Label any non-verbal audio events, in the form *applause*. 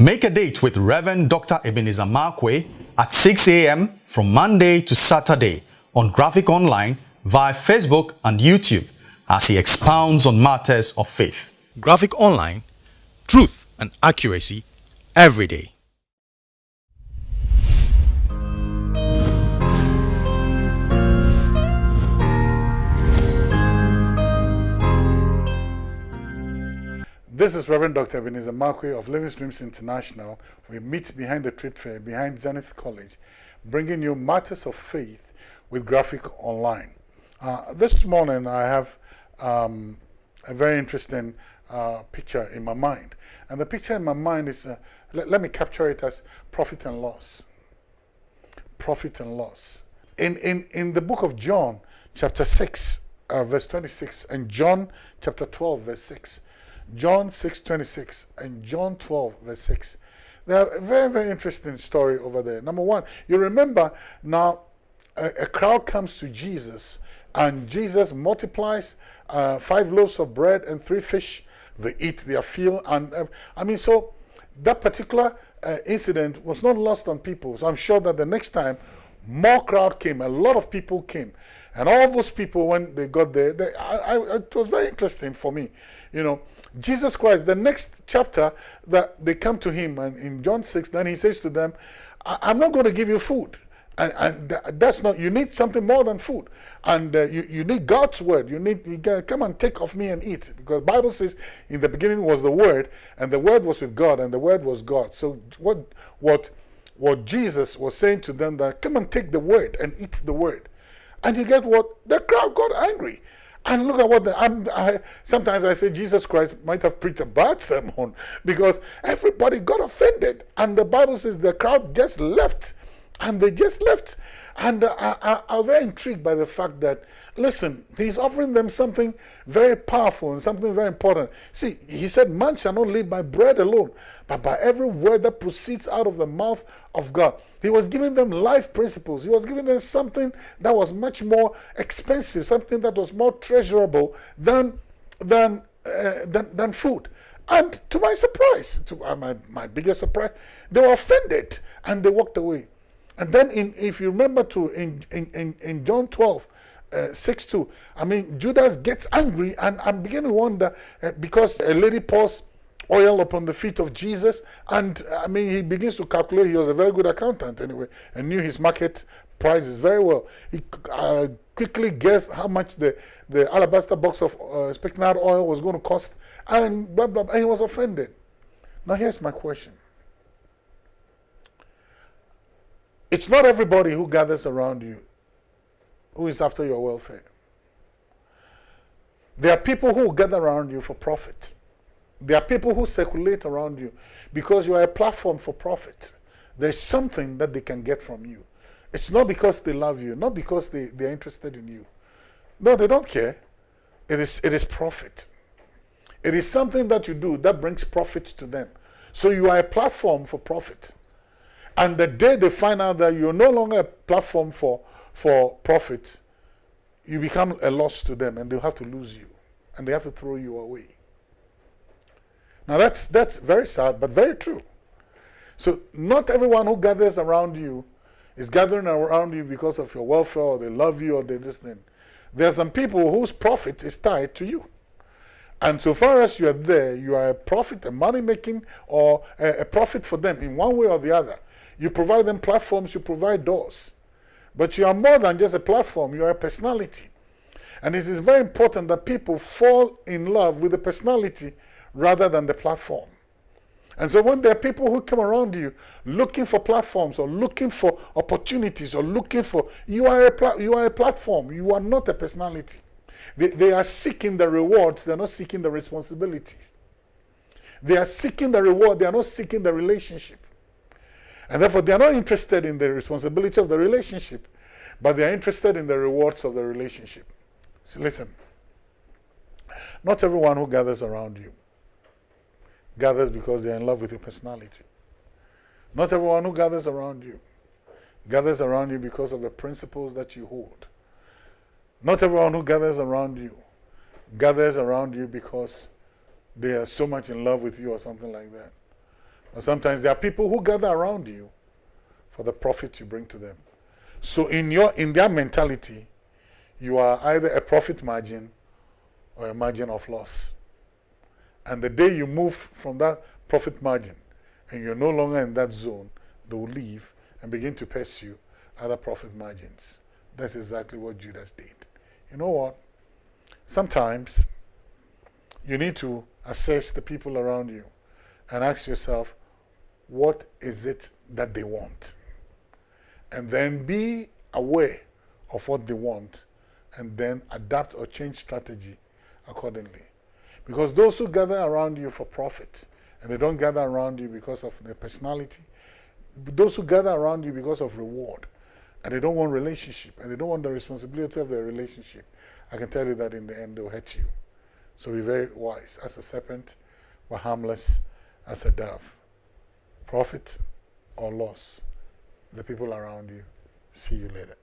Make a date with Reverend Dr. Ebenezer Markwei at 6 a.m. from Monday to Saturday on Graphic Online via Facebook and YouTube as he expounds on matters of faith. Graphic Online, truth and accuracy every day. This is Reverend Dr. Ebenezer Markwei of Living Streams International. We meet behind the trade fair, behind Zenith College, bringing you matters of faith with Graphic Online. Uh, this morning I have um, a very interesting uh, picture in my mind. And the picture in my mind is, uh, let, let, me capture it as profit and loss. Profit and loss. In, in, in the book of John, chapter 6, uh, verse 26, and John chapter 12, verse 6, John 6, 26 and John 12, verse 6. They have a very, very interesting story over there. Number one, you remember now a, a crowd comes to Jesus and Jesus multiplies uh, five loaves of bread and three fish. They eat their fill. And uh, I mean, so that particular uh, incident was not lost on people. So I'm sure that the next time more crowd came, a lot of people came. And all those people, when they got there, they, I, I, it was very interesting for me. You know, Jesus Christ, the next chapter that they come to him, and in John 6, then he says to them, I'm not going to give you food. And, and that's not, you need something more than food. And uh, you, you need God's word. You need, you come and take of me and eat. Because Bible says in the beginning was the word, and the word was with God, and the word was God. So what, what, what Jesus was saying to them that come and take the word and eat the word. And you get what? The crowd got angry. And look at what the, I, sometimes I say Jesus Christ might have preached a bad sermon *laughs* because everybody got offended. And the Bible says the crowd just left. And they just left. And I, I, I'm very intrigued by the fact that, listen, he's offering them something very powerful and something very important. See, he said, Man shall not live by bread alone, but by every word that proceeds out of the mouth of God. He was giving them life principles. He was giving them something that was much more expensive, something that was more treasurable than, than, uh, than, than food. And to my surprise, to uh, my, my biggest surprise, they were offended and they walked away. And then in, if you remember to in, in, in, John 12, uh, 6 2, I mean, Judas gets angry and I'm beginning to wonder uh, because a lady pours oil upon the feet of Jesus and I mean, he begins to calculate. He was a very good accountant anyway and knew his market prices very well. He uh, quickly guessed how much the, the alabaster box of uh, spikenard oil was going to cost and blah, blah, blah, and he was offended. Now here's my question. It's not everybody who gathers around you who is after your welfare. There are people who gather around you for profit. There are people who circulate around you because you are a platform for profit. There's something that they can get from you. It's not because they love you, not because they, they're interested in you. No, they don't care. It is, it is profit. It is something that you do that brings profit to them. So you are a platform for profit. And the day they find out that you're no longer a platform for, for profit, you become a loss to them and they'll have to lose you. And they have to throw you away. Now that's, that's very sad, but very true. So not everyone who gathers around you is gathering around you because of your welfare or they love you or they just thing. There are some people whose profit is tied to you. And so far as you are there, you are a profit, a money making, or a, a profit for them in one way or the other. You provide them platforms, you provide doors. But you are more than just a platform, you are a personality. And it is very important that people fall in love with the personality rather than the platform. And so when there are people who come around you looking for platforms or looking for opportunities or looking for, you are a, you are a platform, you are not a personality. They, they are seeking the rewards, they're not seeking the responsibilities. They are seeking the reward, they are not seeking the relationship. And therefore, they are not interested in the responsibility of the relationship, but they are interested in the rewards of the relationship. So listen, not everyone who gathers around you gathers because they are in love with your personality. Not everyone who gathers around you gathers around you because of the principles that you hold. Not everyone who gathers around you gathers around you because they are so much in love with you or something like that. But sometimes there are people who gather around you for the profit you bring to them. So in your in their mentality, you are either a profit margin or a margin of loss. And the day you move from that profit margin and you're no longer in that zone, they'll leave and begin to pursue other profit margins. That's exactly what Judas did. You know what? Sometimes you need to assess the people around you and ask yourself, what is it that they want? And then be aware of what they want and then adapt or change strategy accordingly. Because those who gather around you for profit, and they don't gather around you because of their personality, those who gather around you because of reward, and they don't want relationship, and they don't want the responsibility of their relationship, I can tell you that in the end they'll hurt you. So be very wise. As a serpent, but harmless as a dove. Profit or loss, the people around you. See you later.